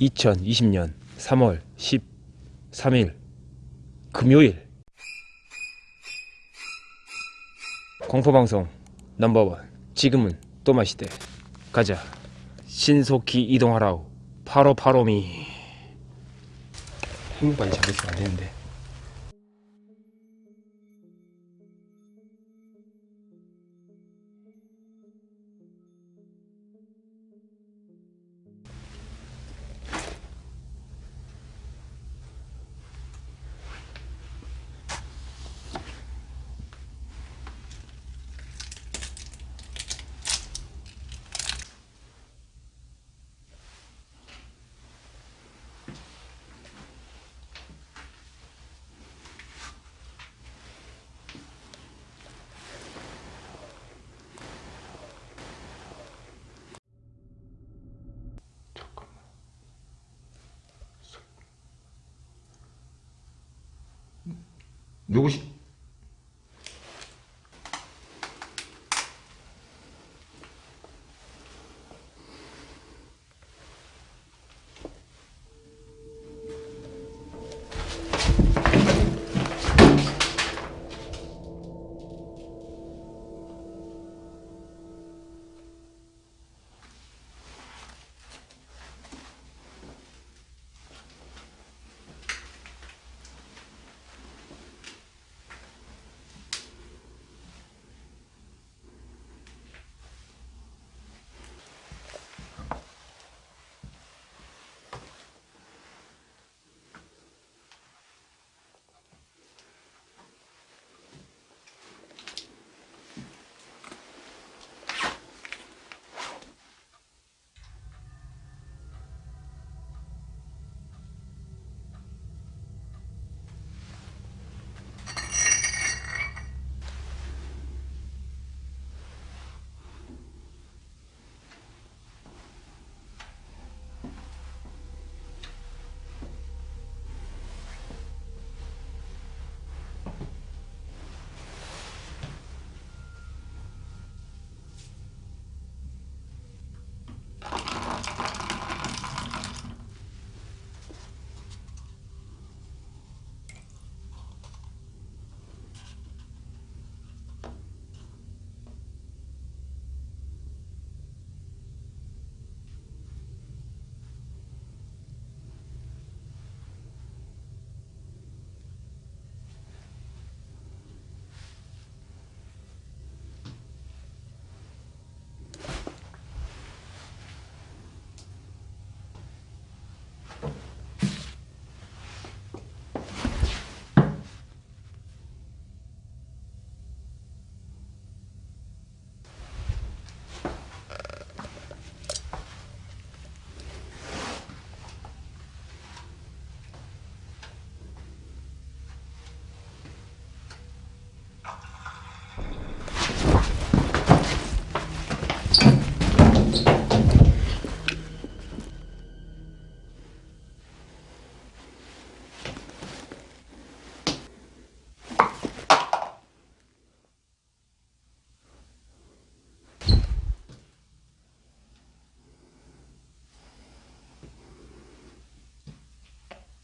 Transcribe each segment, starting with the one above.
2020년 3월 13일 금요일. 공포방송 넘버원. 지금은 또 마시대. 가자. 신속히 이동하라우 바로 바로미. 행복까지 잡으시면 안되는데 누구시?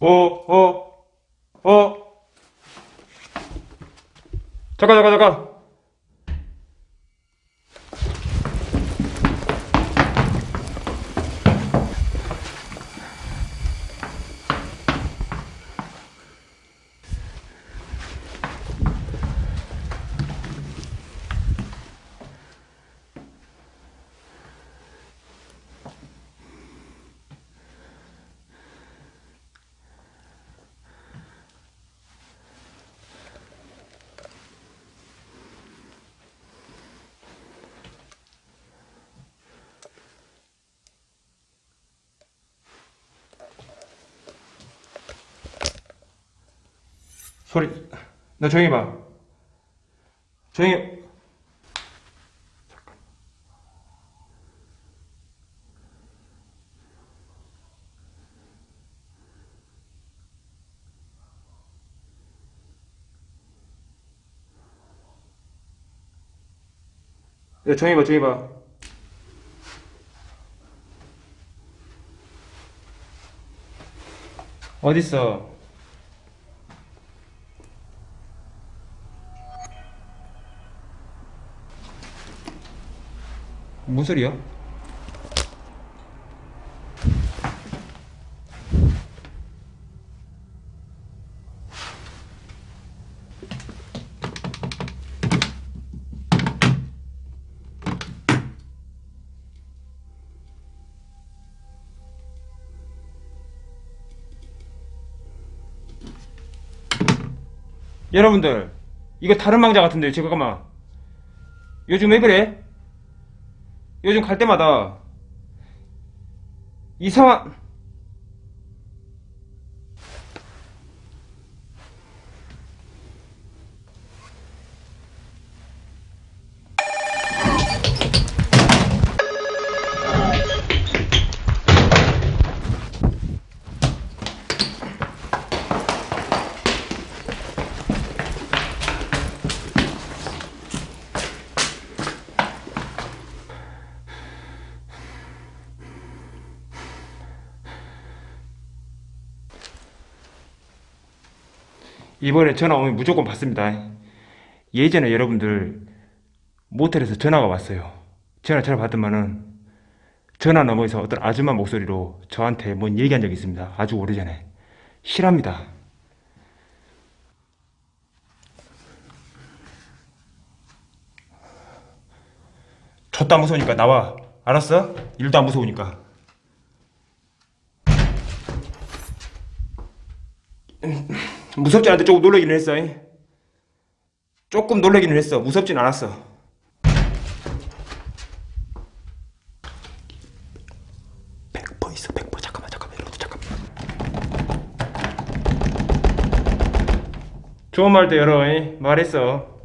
어, 어, 어. 잠깐, 잠깐, 잠깐. 소리, 너 조용히 봐. 조용히. 야, 조용히 봐, 조용히 봐. 어딨어? 무슨 소리야? 여러분들 이거 다른 망자 같은데 잠깐만 요즘 왜 그래? 요즘 갈 때마다 이상한 이번에 전화 오면 무조건 받습니다. 예전에 여러분들 모텔에서 전화가 왔어요. 전화 전화 받으면은 전화 너머에서 어떤 아줌마 목소리로 저한테 뭔 얘기한 적이 있습니다. 아주 오래전에. 실합니다. 졌다 무서우니까 나와. 알았어? 일도 안 무서우니까. 무섭지 않은데 조금 놀라기는 했어. 잉? 조금 놀라기는 했어. 무섭진 않았어. 좋은 말도 열어. 잉? 말했어.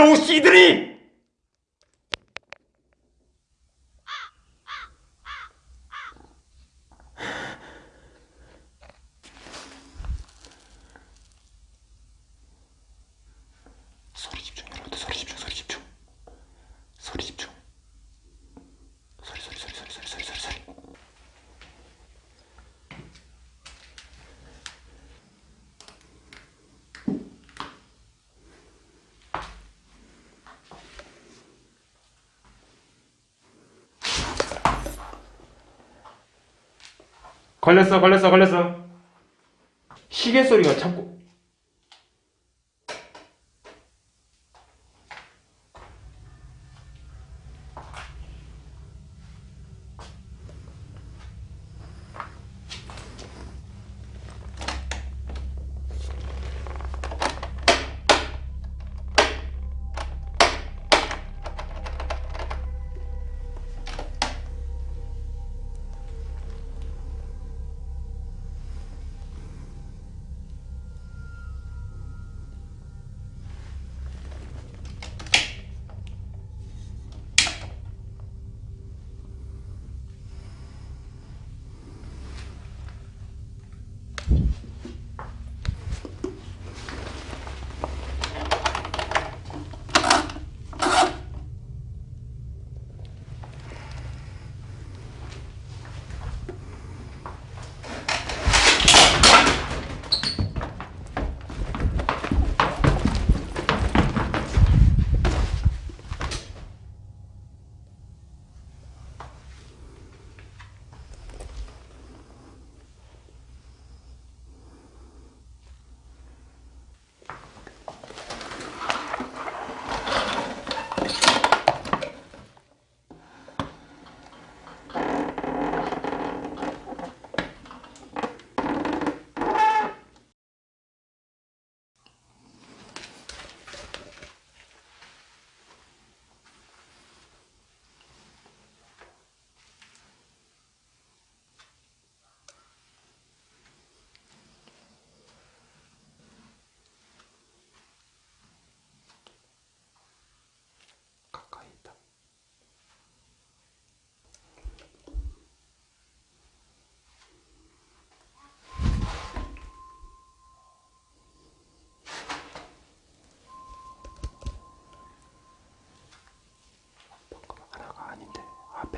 더러운 씨들이! 걸렸어 걸렸어 걸렸어. 시계 소리가 자꾸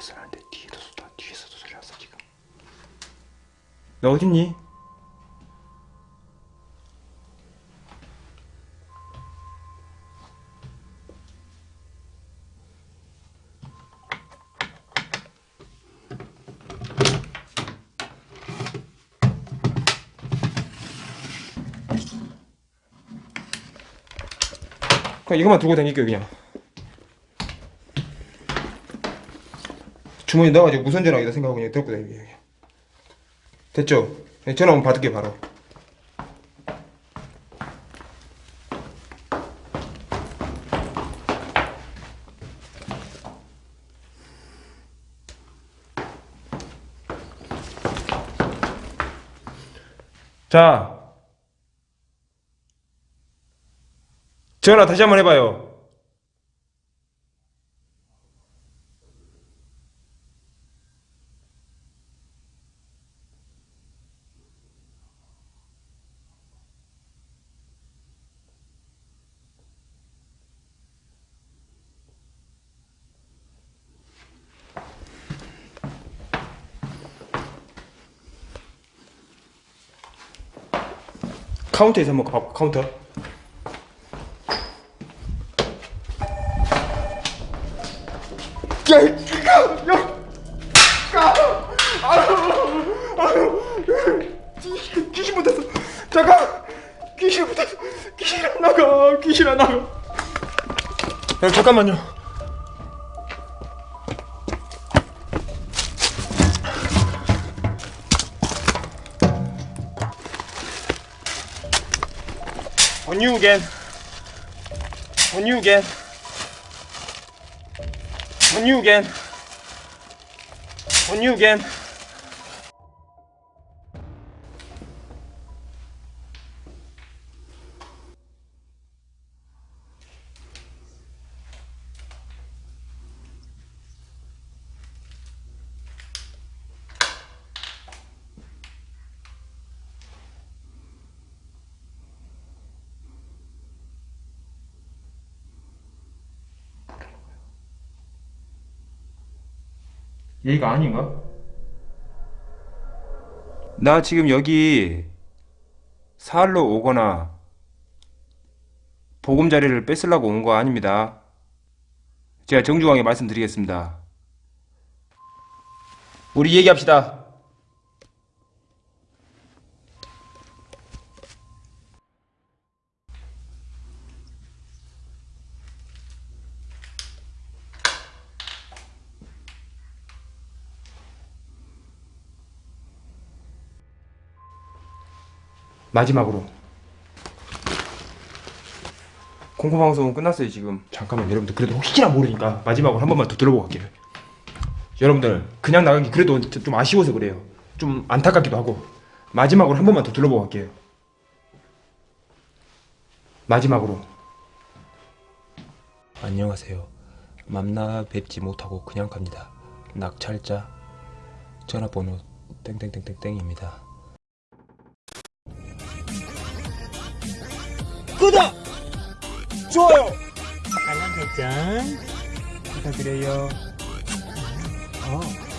옆에서 하는데 뒤에도 쏟아 뒤에서도 소리 났어 지금 너 어딨니? 이것만 두고 다닐게요 그냥 주머니 넣어가지고 무선 전화기다 생각하고 그냥 들고 그냥. 됐죠? 네, 전화 오면 받을게 바로 자 전화 다시 한번 해봐요 카운터에서 한번 가볼까 카운터 야, 가, 야, 가, 아유, 아유, 귀- 귀신 붙었어. 잠깐, 귀신 붙었어. 귀신 안 나가, 귀신 안 나가. 야, 잠깐만요. You again. On you again. On you again. On you again. 얘가 아닌가? 나 지금 여기 사흘로 오거나 보금자리를 뺏으려고 온 거 아닙니다. 제가 정중하게 말씀드리겠습니다. 우리 얘기합시다. 마지막으로. 공포방송은 끝났어요 지금. 잠깐만 여러분들. 그래도 혹시나 모르니까 마지막으로 한 번만 더 들어보고 갈게요. 여러분들 그냥 나가기 그래도 좀 아쉬워서 그래요. 좀 안타깝기도 하고. 마지막으로 한 번만 더 들어보고 갈게요. 마지막으로. 안녕하세요. 맘나 뵙지 못하고 그냥 갑니다. 낙찰자. 전화번호 땡땡땡땡땡입니다. 좋아요! 알람 설정 부탁드려요. 어.